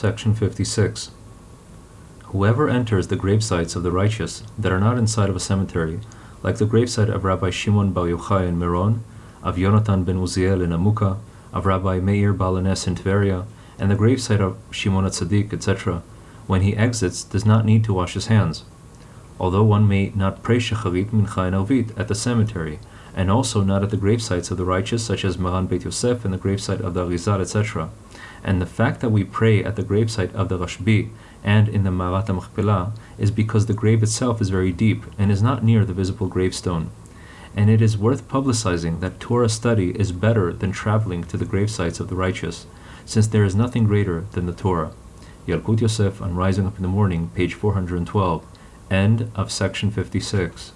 Section 56. Whoever enters the gravesites of the righteous that are not inside of a cemetery, like the gravesite of Rabbi Shimon Bar Yochai in Meron, of Yonatan ben Uziel in Amuka, of Rabbi Meir Baal HaNes in Tveria, and the gravesite of Shimon Tzaddik, etc., when he exits, does not need to wash his hands. Although one may not pray Shacharit, Mincha, and Arvit at the cemetery, and also not at the gravesites of the righteous, such as Maran Beit Yosef and the gravesite of the Arizal, etc. And the fact that we pray at the gravesite of the Rashbi and in the Ma'arat Machpelah is because the grave itself is very deep and is not near the visible gravestone. And it is worth publicizing that Torah study is better than traveling to the gravesites of the righteous, since there is nothing greater than the Torah. Yalkut Yosef on Rising Up in the Morning, page 412, end of section 56.